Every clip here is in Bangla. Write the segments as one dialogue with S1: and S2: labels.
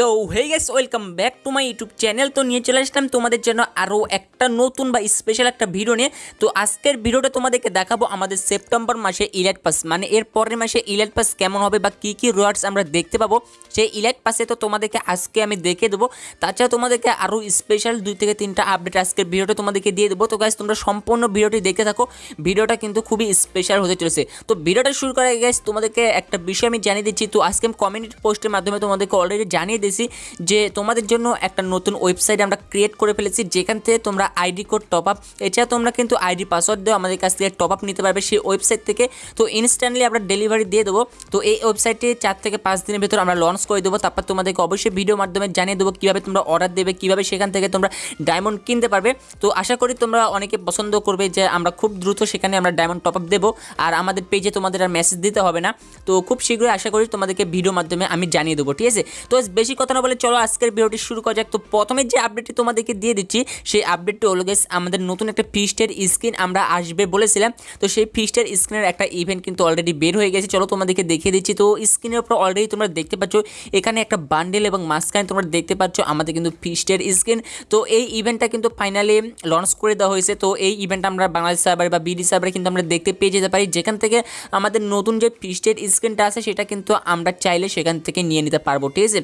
S1: So hey guys welcome back to my YouTube channel তো নিয়ে চলে আসলাম তোমাদের জন্য আরও একটা নতুন বা স্পেশাল একটা ভিডিও নিয়ে। তো আজকের ভিডিওটা তোমাদেরকে দেখাবো আমাদের সেপ্টেম্বর মাসে ইলাইট পাস মানে এর পরের মাসে ইলাইট পাস কেমন হবে বা কী কী রোয়ার্ডস আমরা দেখতে পাবো, সেই ইলাইট পাসে তো তোমাদেরকে আজকে আমি দেখে দেবো। তাছাড়া তোমাদেরকে আরও স্পেশাল দুই থেকে তিনটা আপডেট আজকের ভিডিওটা তোমাদেরকে দিয়ে দেবো। তো গাইস তোমরা সম্পূর্ণ ভিডিওটি দেখে থাকো। ভিডিওটা কিন্তু খুবই স্পেশাল হতে চলেছে। তো ভিডিওটা শুরু আগে গাইস তোমাদেরকে একটা বিষয় আমি জানিয়ে দিচ্ছি। তো আজকে আমি কমিউনিটি পোস্টের মাধ্যমে তোমাদেরকে অলরেডি জানিয়ে দিয়েছি যে তোমাদের জন্য একটা নতুন ওয়েবসাইট আমরা ক্রিয়েট করে ফেলেছি। যেখান থেকে তোমরা আইডি কোড টপ আপ এছাড়া তোমরা কিন্তু আইডি পাসওয়ার্ড দেওয়া আমাদের কাছ থেকে টপ আপ নিতে পারবে সেই ওয়েবসাইট থেকে। তো ইনস্ট্যান্টলি আমরা ডেলিভারি দিয়ে দেবো। তো এই ওয়েবসাইটে চার থেকে পাঁচ দিনের ভেতর আমরা লঞ্চ করে দেবো। তারপর তোমাদেরকে অবশ্যই ভিডিওর মাধ্যমে জানিয়ে দেবো কীভাবে তোমরা অর্ডার দেবে, কীভাবে সেখান থেকে তোমরা ডায়মন্ড কিনতে পারবে। তো আশা করি তোমরা অনেকে পছন্দ করবে যে আমরা খুব দ্রুত সেখানে আমরা ডায়মন্ড টপ আপ দেবো। আর আমাদের পেজে তোমাদের আর মেসেজ দিতে হবে না। তো খুব শীঘ্রই আশা করি তোমাদেরকে ভিডিওর মাধ্যমে আমি জানিয়ে দেবো, ঠিক আছে? তো বেশি কথা না বলে চলো আজকের ভিডিওটি শুরু করা যাক। তো প্রথমে যে আপডেটটি তোমাদেরকে দিয়ে দিচ্ছি, সেই আপডেটটি হলো গেস আমাদের নতুন একটা ফিস্টের স্ক্রিন আমরা আসবে বলেছিলাম। তো সেই ফিস্টের স্ক্রিনের একটা ইভেন্ট কিন্তু অলরেডি বের হয়ে গেছে। চলো তোমাদেরকে দেখিয়ে দিচ্ছি। তো স্ক্রিনের উপর অলরেডি তোমরা দেখতে পাচ্ছ, এখানে একটা বান্ডেল এবং মাঝখানে তোমরা দেখতে পাচ্ছ আমাদের কিন্তু ফিস্টের স্ক্রিন। তো এই ইভেন্টটা কিন্তু ফাইনালি লঞ্চ করে দেওয়া হয়েছে। তো এই ইভেন্ট আমরা বাংলাদেশ সার্ভারে বা বিডি সার্ভারে কিন্তু আমরা দেখতে পেয়ে যেতে পারি। যেখান থেকে আমাদের নতুন যে ফিস্টের স্ক্রিনটা আছে, সেটা কিন্তু আমরা চাইলে সেখান থেকে নিয়ে নিতে পারব। ঠিক আছে?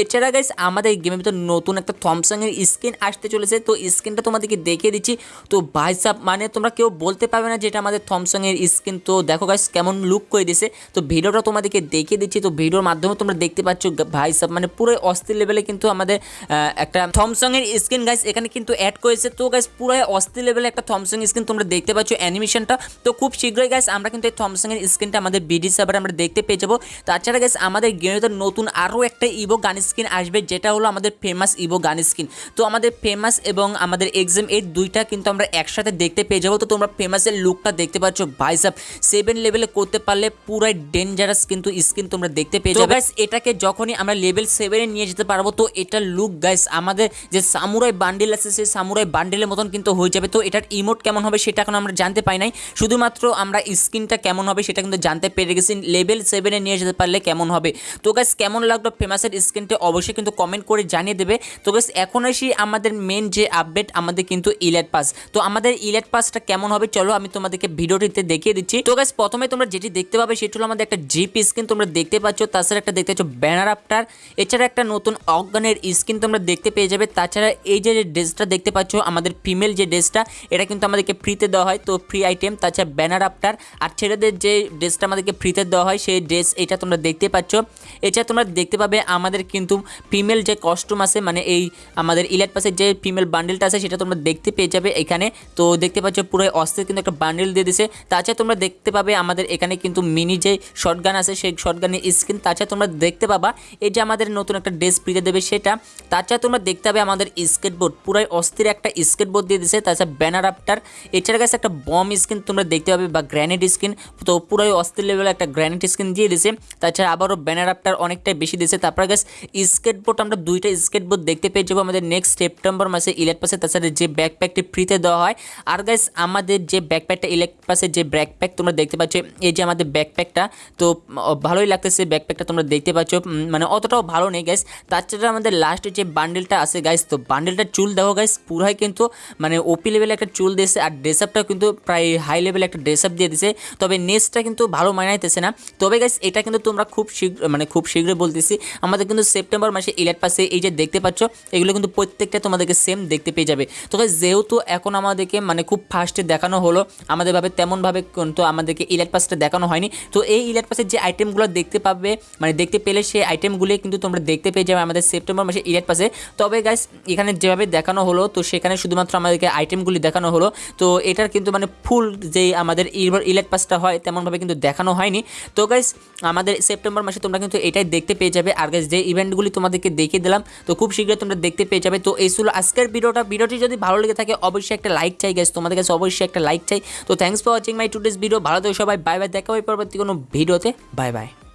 S1: এছাড়া গাইস আমাদের গেমের ভিতর নতুন একটা থমসংয়ের স্ক্রিন আসতে চলেছে। তো স্ক্রিনটা তোমাদেরকে দেখিয়ে দিচ্ছি। তো ভাই সাব মানে তোমরা কেউ বলতে পারবে না যেটা আমাদের থমসংয়ের স্ক্রিন তো দেখো গাইস কেমন লুক করে দিছে তো ভিডিওটা তোমাদেরকে দেখিয়ে দিচ্ছি। তো ভিডিওর মাধ্যমে তোমরা দেখতে পাচ্ছ ভাই সাব মানে পুরো অস্থির লেভেলে কিন্তু আমাদের একটা থমসংয়ের স্ক্রিন গাইস এখানে কিন্তু অ্যাড করেছে। তো গাইস পুরো অস্থির লেভেলে একটা থমসং স্ক্রিন তোমরা দেখতে পাচ্ছ অ্যানিমেশনটা তো খুব শীঘ্রই গাইস আমরা কিন্তু এই থমসংয়ের স্ক্রিনটা আমাদের বিডি সার্ভারে আমরা দেখতে পেয়ে যাব। তাছাড়া গাইস আমাদের গেমের ভিতর নতুন আরও একটা ইভো গান স্ক্রিন আসবে, যেটা হলো আমাদের ফেমাস ইভো গান স্ক্রিন তো আমাদের ফেমাস এবং আমাদের এক্সাম এই দুইটা কিন্তু আমরা একসাথে দেখতে পেয়ে যাব। তো তোমরা ফেমাসের লুকটা দেখতে পাচ্ছ ভাইসাব সেভেন লেভেলে করতে পারলে পুরাই ডেঞ্জারাস কিন্তু স্ক্রিন তোমরা দেখতে পেয়ে যাবে। গাইস এটাকে যখনই আমরা লেভেল সেভেনে নিয়ে যেতে পারব তো এটা লুক গাইস আমাদের যে সামুরাই বান্ডিল আছে সেই সামুরাই বান্ডিলের মতন কিন্তু হয়ে যাবে। তো এটার ইমোট কেমন হবে সেটা এখন আমরা জানতে পাই নাই। শুধুমাত্র আমরা স্কিনটা কেমন হবে সেটা কিন্তু জানতে পেরে গেছি। লেভেল সেভেনে নিয়ে যেতে পারলে কেমন হবে? তো গাইস কেমন লাগল ফেমাসের স্ক্রিনটা অবশ্যই কিন্তু কমেন্ট করে জানিয়ে দেবে। তো গাইস এখন আসি আমাদের মেন যে আপডেট আমাদের কিন্তু ইলেট পাস। তো আমাদের ইলেট পাসটা কেমন হবে চলো আমি তোমাদেরকে ভিডিওটিতে দেখিয়ে দিচ্ছি। তো গাইস প্রথমে তোমরা যেটি দেখতে পাবে সেটি হলো আমাদের একটা জিপ স্ক্রিন তোমরা দেখতে পাচ্ছ, তাছাড়া একটা দেখতে পাচ্ছ ব্যানার আফটার এছাড়া একটা নতুন অজ্ঞানের স্ক্রিন তোমরা দেখতে পেয়ে যাবে, তাছাড়া এই যে ড্রেসটা দেখতে পাচ্ছ, আমাদের ফিমেল যে ড্রেসটা, এটা কিন্তু আমাদেরকে ফ্রিতে দেওয়া হয়, তো ফ্রি আইটেম তাছাড়া ব্যানার আফটার আর ছেলেদের যে ড্রেসটা আমাদেরকে ফ্রিতে দেওয়া হয়, সেই ড্রেস এটা তোমরা দেখতে পাচ্ছ। এছাড়া তোমরা দেখতে পাবে আমাদের কিন্তু ফিমেল যে কস্টিউম আছে মানে এই আমাদের ইলেট পাসের যে ফিমেল বান্ডেলটা আছে, সেটা তোমরা দেখতে পেয়ে যাবে এখানে। তো দেখতে পাচ্ছ পুরো অস্থির কিন্তু একটা বান্ডেল দিয়ে দিছে। তাছাড়া তোমরা দেখতে পাবে আমাদের এখানে কিন্তু মিনি যে শর্টগান আছে, সেই শর্টগানের স্ক্রিন তাছাড়া তোমরা দেখতে পাবা, এই যে আমাদের নতুন একটা ড্রেস ফ্রিতে দেবে সেটা। তাছাড়া তোমরা দেখতে পাবে আমাদের স্কেটবোর্ড পুরাই অস্থির একটা স্কেটবোর্ড দিয়ে দিছে, তাছাড়া ব্যানার আফটার এছাড়া কাছে একটা বম স্ক্রিন তোমরা দেখতে পাবে বা গ্র্যানেড স্ক্রিন তো পুরাই অস্থির লেভেলে একটা গ্র্যানেড স্ক্রিন দিয়ে দিছে। তাছাড়া আবারও ব্যানার আফটার অনেকটাই বেশি দিয়েছে তারপরে গাছ স্কেটবোর্ড আমরা দুইটা স্কেটবোর্ড দেখতে পেয়ে যাব আমাদের নেক্সট সেপ্টেম্বর মাসে ইলেট পাসে তাছাড়া যে ব্যাকপ্যাকটি ফ্রিতে দেওয়া হয়। আর গাইস আমাদের যে ব্যাকপ্যাকটা ইলেট পাসে যে ব্যাকপ্যাক তোমরা দেখতে পাচ্ছ, এই যে আমাদের ব্যাকপ্যাকটা তো ভালোই লাগতেছে ব্যাকপ্যাকটা তোমরা দেখতে পাচ্ছ। মানে অতটাও ভালো নেই গাইস তাছাড়া আমাদের লাস্টে যে বান্ডেলটা আছে গাইস তো বান্ডেলটা চুল দেখো গাইস পুরাই কিন্তু মানে ওপি লেভেলে একটা চুল দিয়েছে আর ড্রেস আপটা কিন্তু প্রায় হাই লেভেলে একটা ড্রেস আপ দিয়ে দিছে তবে নেক্সটটা কিন্তু ভালো মানাইতেছে না। তবে গাইস এটা কিন্তু তোমরা খুব শীঘ্র মানে খুব শীঘ্রই বলতেছি, আমাদের কিন্তু সেপ্টেম্বর মাসে ইলেট এই যে দেখতে পাচ্ছ, এগুলো কিন্তু প্রত্যেকটা তোমাদেরকে সেম দেখতে পেয়ে যাবে। তো guys, যেহেতু এখন আমাদেরকে মানে খুব ফার্স্টে দেখানো হলো আমাদের ভাবে তেমনভাবে কিন্তু আমাদেরকে ইলেট পাসটা দেখানো হয়নি। তো এই ইলেট পাসের যে আইটেমগুলো দেখতে পাবে মানে দেখতে পেলে সেই আইটেমগুলি কিন্তু তোমরা দেখতে পেয়ে যাবে আমাদের সেপ্টেম্বর মাসে ইলেট পাসে তবে গাইস এখানে যেভাবে দেখানো হলো তো সেখানে শুধুমাত্র আমাদেরকে আইটেমগুলি দেখানো হলো। তো এটার কিন্তু মানে ফুল যে আমাদের ইলেট পাসটা হয় তেমনভাবে কিন্তু দেখানো হয়নি। তো গাইস আমাদের সেপ্টেম্বর মাসে তোমরা কিন্তু এটাই দেখতে পেয়ে যাবে। আর গাইস যে ইভেন্টগুলি তোমাদেরকে দেখিয়ে দিলাম তো খুব শীঘ্রই তোমরা দেখতে পেয়ে যাবে। তো এই ছিল আজকের ভিডিওটা। ভিডিওটি যদি ভালো লেগে থাকে, অবশ্যই একটা লাইক চাই গেছে তোমাদের কাছে অবশ্যই একটা লাইক চাই। তো thanks for watching my today's video ভালো থেকে সবাই। বাই বাই দেখা হবে পরবর্তী কোনো ভিডিওতে। Bye bye